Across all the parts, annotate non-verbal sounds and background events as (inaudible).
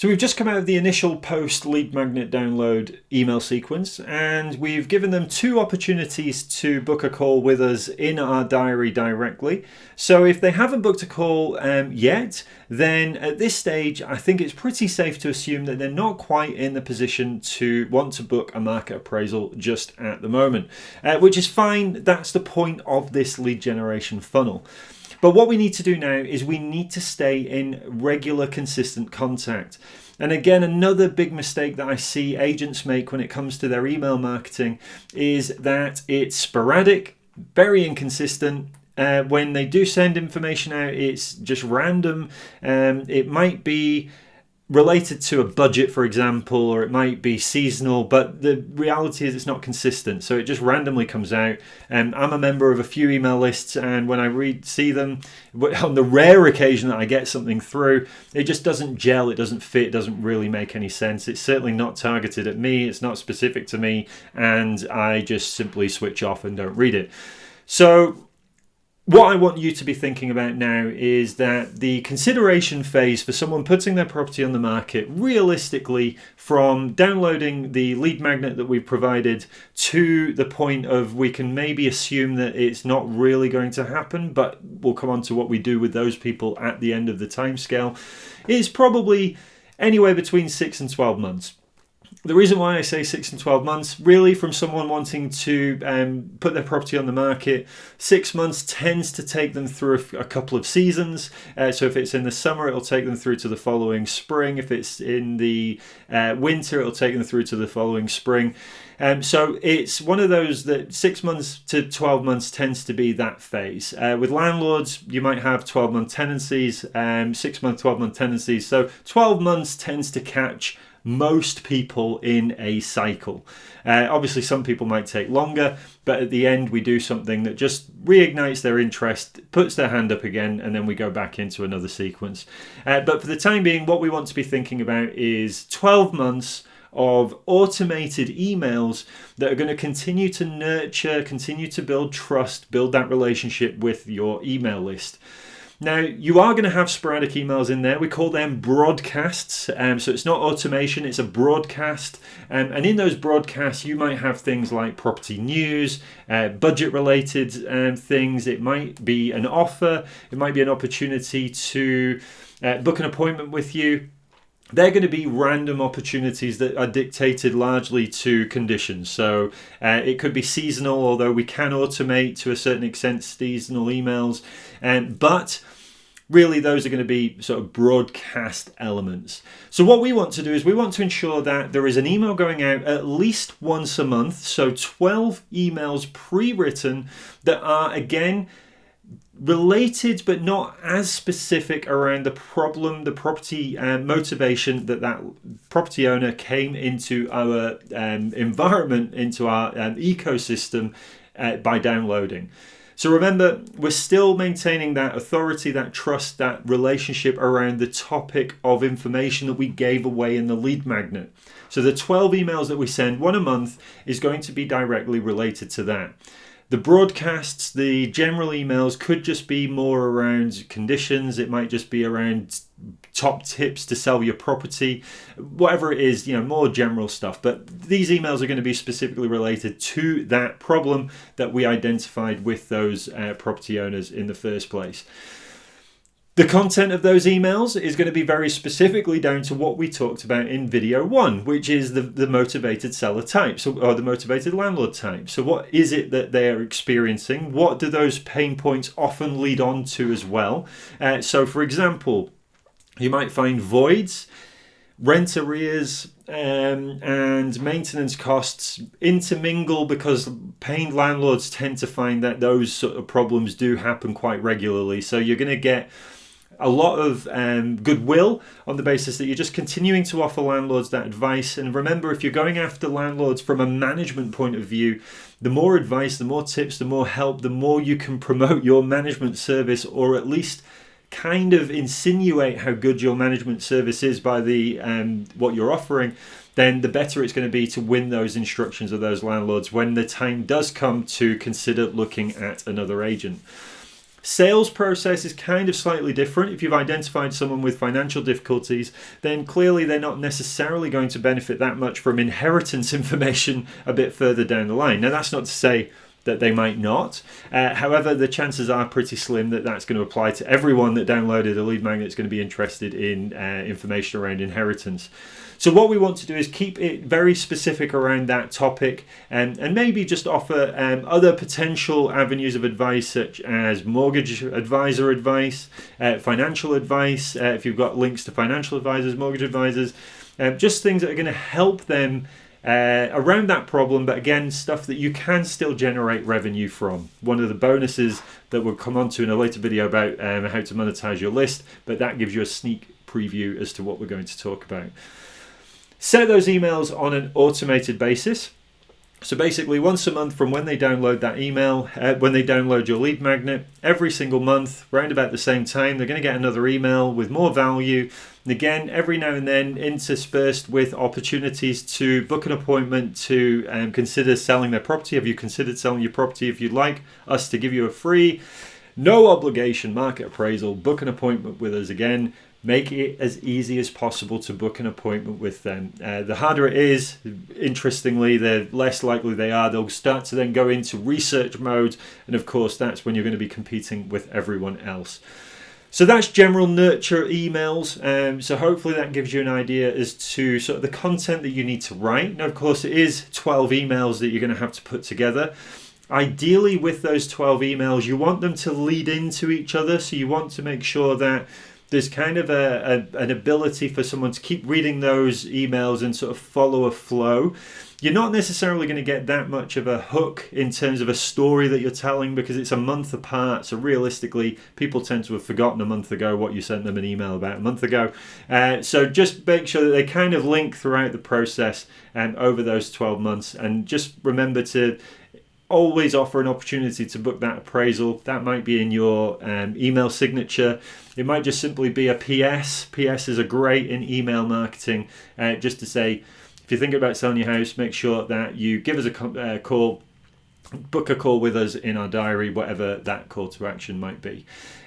So we've just come out of the initial post lead magnet download email sequence and we've given them two opportunities to book a call with us in our diary directly. So if they haven't booked a call um, yet, then at this stage, I think it's pretty safe to assume that they're not quite in the position to want to book a market appraisal just at the moment, uh, which is fine. That's the point of this lead generation funnel. But what we need to do now is we need to stay in regular, consistent contact. And again, another big mistake that I see agents make when it comes to their email marketing is that it's sporadic, very inconsistent, uh, when they do send information out, it's just random. Um, it might be related to a budget, for example, or it might be seasonal, but the reality is it's not consistent. So it just randomly comes out. And I'm a member of a few email lists, and when I read, see them, (laughs) on the rare occasion that I get something through, it just doesn't gel, it doesn't fit, it doesn't really make any sense. It's certainly not targeted at me, it's not specific to me, and I just simply switch off and don't read it. So what I want you to be thinking about now is that the consideration phase for someone putting their property on the market, realistically, from downloading the lead magnet that we've provided to the point of we can maybe assume that it's not really going to happen, but we'll come on to what we do with those people at the end of the timescale, is probably anywhere between 6 and 12 months the reason why I say six and 12 months, really from someone wanting to um, put their property on the market, six months tends to take them through a, a couple of seasons. Uh, so if it's in the summer, it'll take them through to the following spring. If it's in the uh, winter, it'll take them through to the following spring. Um, so it's one of those that six months to 12 months tends to be that phase. Uh, with landlords, you might have 12 month tenancies, um, six month, 12 month tenancies. So 12 months tends to catch most people in a cycle. Uh, obviously, some people might take longer, but at the end, we do something that just reignites their interest, puts their hand up again, and then we go back into another sequence. Uh, but for the time being, what we want to be thinking about is 12 months of automated emails that are going to continue to nurture, continue to build trust, build that relationship with your email list. Now, you are going to have sporadic emails in there. We call them broadcasts. Um, so it's not automation, it's a broadcast. Um, and in those broadcasts, you might have things like property news, uh, budget related um, things. It might be an offer, it might be an opportunity to uh, book an appointment with you they're going to be random opportunities that are dictated largely to conditions. So uh, it could be seasonal, although we can automate to a certain extent seasonal emails. Um, but really those are going to be sort of broadcast elements. So what we want to do is we want to ensure that there is an email going out at least once a month. So 12 emails pre-written that are again related but not as specific around the problem the property uh, motivation that that property owner came into our um, environment into our um, ecosystem uh, by downloading. So remember we're still maintaining that authority that trust that relationship around the topic of information that we gave away in the lead magnet. So the 12 emails that we send one a month is going to be directly related to that the broadcasts, the general emails could just be more around conditions. It might just be around top tips to sell your property, whatever it is, you know, more general stuff. But these emails are going to be specifically related to that problem that we identified with those uh, property owners in the first place. The content of those emails is going to be very specifically down to what we talked about in video one, which is the, the motivated seller type, so, or the motivated landlord type. So what is it that they're experiencing? What do those pain points often lead on to as well? Uh, so for example, you might find voids, rent arrears, um, and maintenance costs intermingle because paying landlords tend to find that those sort of problems do happen quite regularly. So you're going to get a lot of um, goodwill on the basis that you're just continuing to offer landlords that advice. And remember, if you're going after landlords from a management point of view, the more advice, the more tips, the more help, the more you can promote your management service or at least kind of insinuate how good your management service is by the um, what you're offering then the better it's going to be to win those instructions of those landlords when the time does come to consider looking at another agent Sales process is kind of slightly different. If you've identified someone with financial difficulties, then clearly they're not necessarily going to benefit that much from inheritance (laughs) information a bit further down the line. Now, that's not to say that they might not. Uh, however, the chances are pretty slim that that's going to apply to everyone that downloaded a lead magnet is going to be interested in uh, information around inheritance. So what we want to do is keep it very specific around that topic and, and maybe just offer um, other potential avenues of advice such as mortgage advisor advice, uh, financial advice, uh, if you've got links to financial advisors, mortgage advisors, um, just things that are going to help them uh, around that problem, but again, stuff that you can still generate revenue from. One of the bonuses that we'll come on to in a later video about um, how to monetize your list, but that gives you a sneak preview as to what we're going to talk about. Set those emails on an automated basis. So basically, once a month from when they download that email, uh, when they download your lead magnet, every single month, around about the same time, they're going to get another email with more value. And again, every now and then, interspersed with opportunities to book an appointment to um, consider selling their property. Have you considered selling your property? If you'd like us to give you a free, no obligation market appraisal, book an appointment with us again make it as easy as possible to book an appointment with them. Uh, the harder it is, interestingly, the less likely they are. They'll start to then go into research mode, and of course, that's when you're going to be competing with everyone else. So that's general nurture emails. Um, so hopefully that gives you an idea as to sort of the content that you need to write. Now, of course, it is 12 emails that you're going to have to put together. Ideally, with those 12 emails, you want them to lead into each other. So you want to make sure that there's kind of a, a, an ability for someone to keep reading those emails and sort of follow a flow. You're not necessarily going to get that much of a hook in terms of a story that you're telling because it's a month apart. So realistically, people tend to have forgotten a month ago what you sent them an email about a month ago. Uh, so just make sure that they kind of link throughout the process and um, over those 12 months. And just remember to always offer an opportunity to book that appraisal. That might be in your um, email signature. It might just simply be a PS. PS is a great in email marketing, uh, just to say, if you're thinking about selling your house, make sure that you give us a uh, call, book a call with us in our diary, whatever that call to action might be.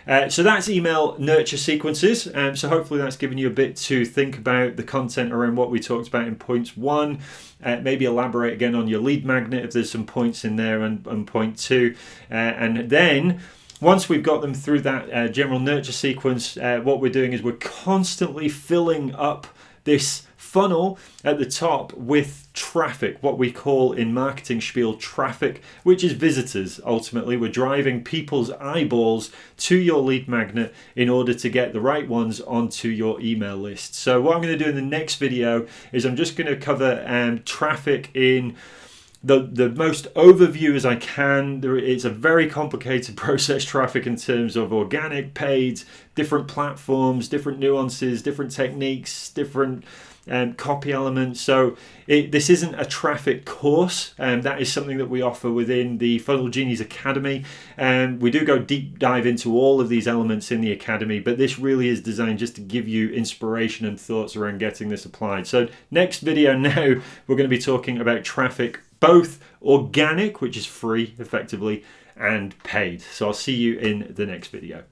Uh, so that's email nurture sequences. Um, so hopefully that's given you a bit to think about the content around what we talked about in points one. Uh, maybe elaborate again on your lead magnet if there's some points in there and, and point two. Uh, and then once we've got them through that uh, general nurture sequence, uh, what we're doing is we're constantly filling up this funnel at the top with traffic, what we call in marketing spiel traffic, which is visitors. Ultimately, we're driving people's eyeballs to your lead magnet in order to get the right ones onto your email list. So what I'm going to do in the next video is I'm just going to cover um, traffic in the the most overview as I can. There, it's a very complicated (laughs) process traffic in terms of organic, paid, different platforms, different nuances, different techniques, different um, copy elements. So it, this isn't a traffic course. Um, that is something that we offer within the Funnel Genies Academy. And um, we do go deep dive into all of these elements in the Academy, but this really is designed just to give you inspiration and thoughts around getting this applied. So next video (laughs) now, we're going to be talking about traffic, both organic, which is free effectively, and paid. So I'll see you in the next video.